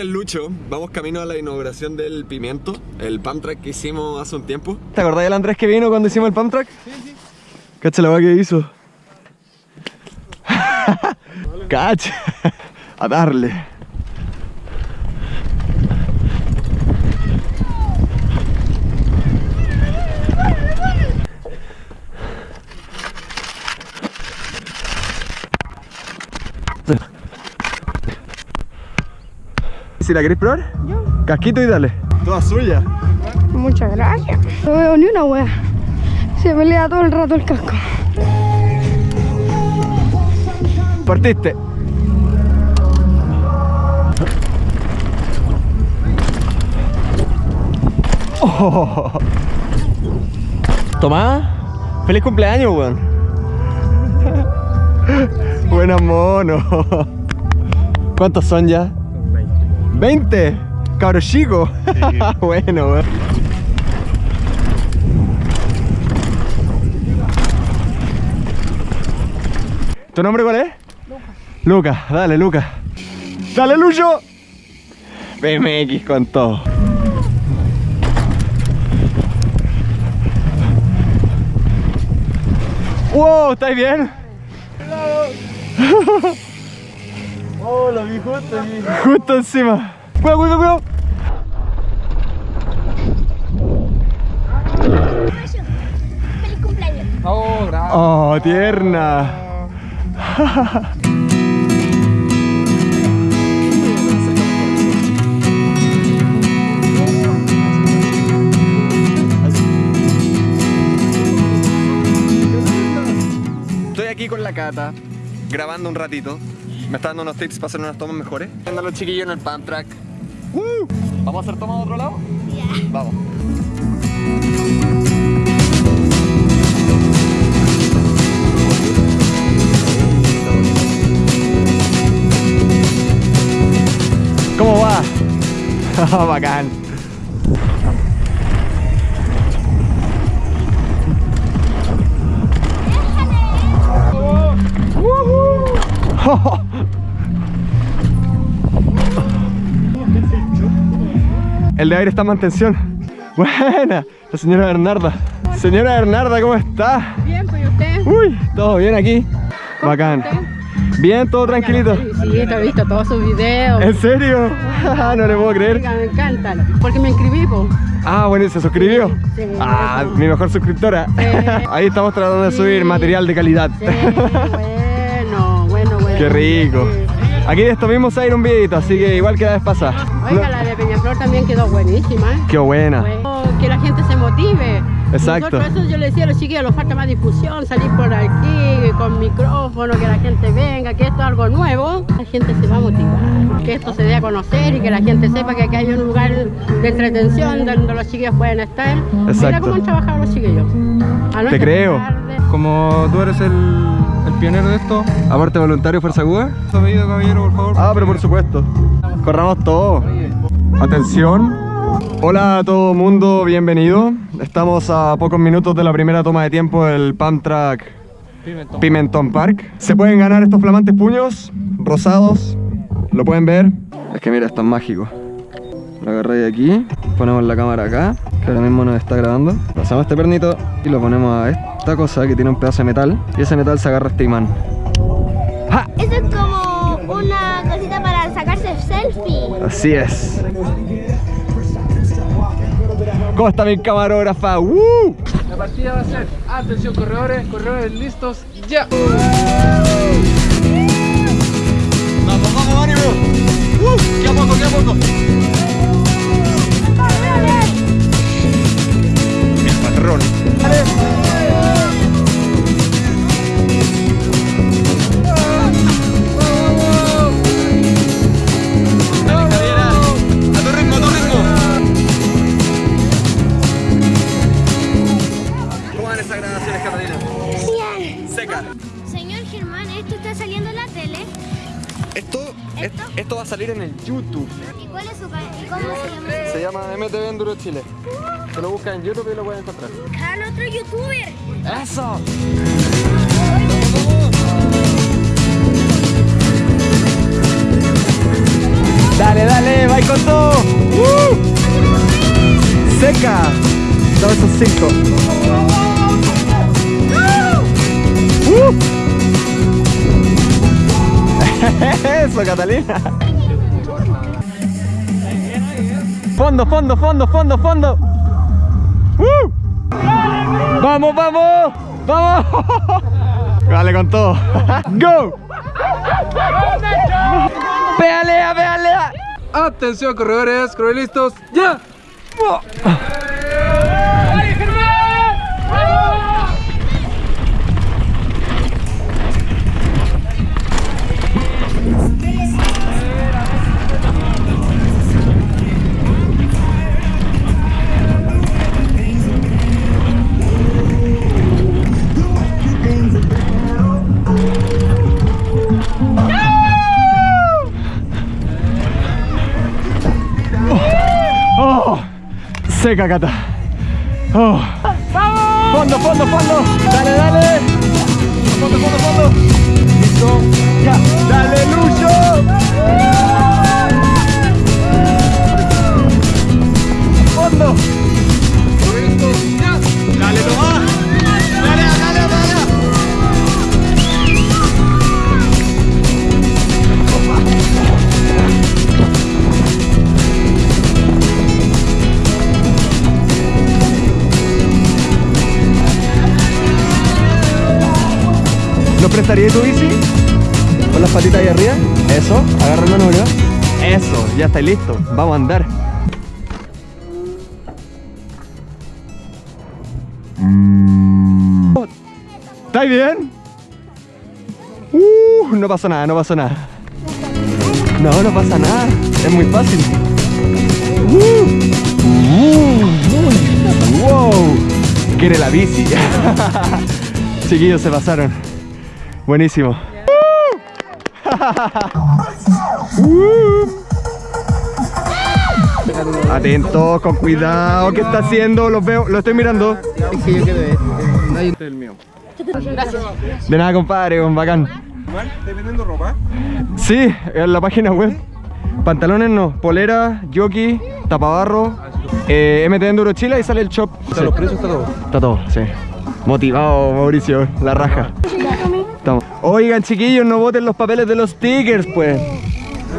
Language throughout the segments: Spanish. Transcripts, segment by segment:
con el Lucho, vamos camino a la inauguración del Pimiento, el pump track que hicimos hace un tiempo. ¿Te acordás del Andrés que vino cuando hicimos el pump track? Sí, sí. Cacha la va que hizo. Cacha. A darle. Si la querés probar, Yo. casquito y dale. Toda suya. Muchas gracias. No veo ni una wea. Se pelea todo el rato el casco. Partiste. Oh. Tomá. Feliz cumpleaños, weón. Buena mono. ¿Cuántos son ya? 20. Cabro chico. bueno, weón. ¿Tu nombre cuál es? Lucas, dale Lucas. Dale Lucho. BMX con todo. Wow, ¿estáis bien? Oh, lo vi justo aquí. Justo encima. Cuidado, cuidado, cuidado. Feliz cumpleaños. Oh, gracias. Oh, tierna. Estoy aquí con la Cata, grabando un ratito. Me está dando unos tips para hacer unas tomas mejores. Viendo a los chiquillos en el pump track. ¡Woo! ¿Vamos a hacer tomas de otro lado? Vamos. ¿Cómo va? Bacán. El de aire está en mantención. Buena, la señora Bernarda. Señora Bernarda, ¿cómo está? Bien, pues ¿y usted? Uy, todo bien aquí. Bacán. Bien, todo tranquilito. Sí, te he visto todos sus videos. ¿En serio? no le puedo creer. Oiga, Me encantan. Porque me inscribí, po. Ah, bueno, ¿y ¿se suscribió? Sí, Ah, mi mejor suscriptora. Sí. Ahí estamos tratando de subir material de calidad. Bueno. Qué rico. Aquí de esto mismo se va a ir un videito, así que igual que la vez pasada. Oiga, la de Peñaflor también quedó buenísima. ¿eh? Qué buena. Que la gente se motive. Exacto. Nosotros eso yo le decía a los chiquillos, nos falta más difusión, salir por aquí con micrófono, que la gente venga, que esto es algo nuevo. La gente se va a motivar, que esto se dé a conocer y que la gente sepa que aquí hay un lugar de entretención donde los chiquillos pueden estar. Mira Exacto. cómo han trabajado los chiquillos. Te creo. tarde. Como tú eres el, el pionero de esto, Aporte voluntario, Fuerza Aguda. su pedido, caballero, por favor. Ah, pero por supuesto. Corramos todo. Atención. Hola a todo mundo, bienvenido. Estamos a pocos minutos de la primera toma de tiempo del Pump Track Pimentón. Pimentón Park. Se pueden ganar estos flamantes puños rosados. Lo pueden ver. Es que mira, es mágico. Lo agarráis aquí, ponemos la cámara acá, que ahora mismo nos está grabando. Pasamos este pernito y lo ponemos a esta cosa que tiene un pedazo de metal. Y ese metal se agarra a este imán. ¡Ja! Eso es como una cosita para sacarse selfie. Así es. ¿Cómo está mi camarógrafa? ¡Woo! La partida va a ser, atención corredores, corredores listos, ya. ¡Vamos, vamos, ánimo! ¡Uh! ¡Qué a poco, qué a poco! Germán, esto está saliendo en la tele. Esto, va a salir en el YouTube. ¿Y cuál es su ca- y cómo se llama? Se llama MTV Enduro Chile. Se lo buscan en YouTube y lo pueden encontrar. ¡Al otro youtuber! ¡Eso! Dale, dale, va con todo. ¡Uh! Seca. Dame esos cinco. ¡Uh! Eso, Catalina. Fondo, fondo, fondo, fondo, fondo. ¡Uh! ¡Vamos, vamos! ¡Vamos! Dale con todo. ¡Go! ¡Pedalea, pedalea! Atención, corredores, corredores listos, ya. ¡Oh! Seca, Cata. ¡Oh! ¡Fondo, fondo, fondo! ¡Dale, dale! ¡Fondo, fondo, fondo! ¡Listo! ¡Ya! ¡Dale, Lucho! ¡Fondo! ¿Nos prestaría tu bici? Con las patitas ahí arriba. Eso, agarra el manubrio. Eso, ya está listo. Vamos a andar. ¿Estáis bien? Uh, no pasó nada, no pasó nada. No, no pasa nada. Es muy fácil. Uh, uh, wow. Quiere la bici. Chiquillos se pasaron. Buenísimo. Atentos, con cuidado. ¿Qué está haciendo? Los veo, lo estoy mirando. De nada, compadre, con bacán. ¿Estás vendiendo ropa? Sí, en la página web. Pantalones no, polera, jockey, tapabarro, eh, MT Enduro Chile y sale el shop. Sí. los precios, está todo. Está todo, sí. Motivado, Mauricio, la raja. Oigan, chiquillos, no voten los papeles de los stickers, pues.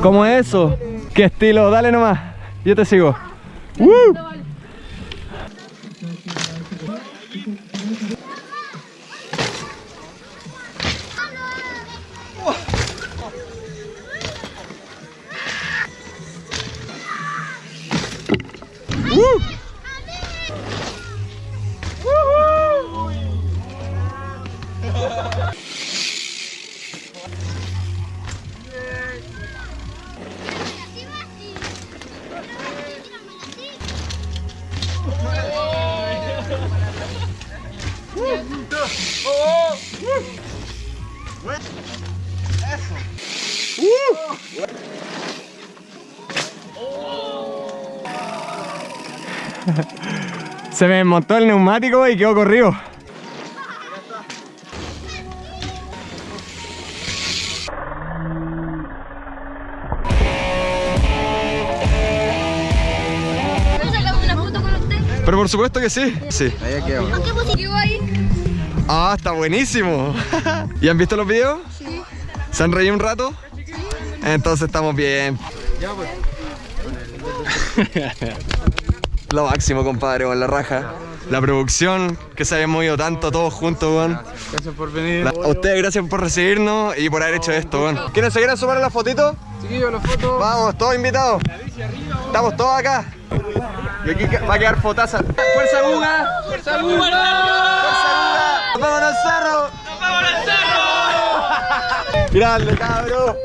¿Cómo eso? ¿Qué estilo? Dale nomás. Yo te sigo. ¡Woo! Se me montó el neumático y quedó corrido. Pero por supuesto que sí. Sí. ¿Qué positivo ahí? Ah, está buenísimo. ¿Y han visto los videos? Sí. ¿Se han reído un rato? Entonces estamos bien. Lo máximo, compadre, con la raja. La producción, que se hayan movido tanto todos juntos, weón. Gracias por venir. La- A ustedes gracias por recibirnos y por haber hecho esto, weón. ¿Quieren seguir a sumar la fotito? Chiquillos, la foto. Vamos, todos invitados. Estamos todos acá. Y aquí va a quedar fotaza. ¡Fuerza Buga! ¡Fuerza Buga! ¡Fuerza Buga! ¡Nos vemos en el cerro! ¡Nos vemos en el cerro! ¡Grande, cabrón!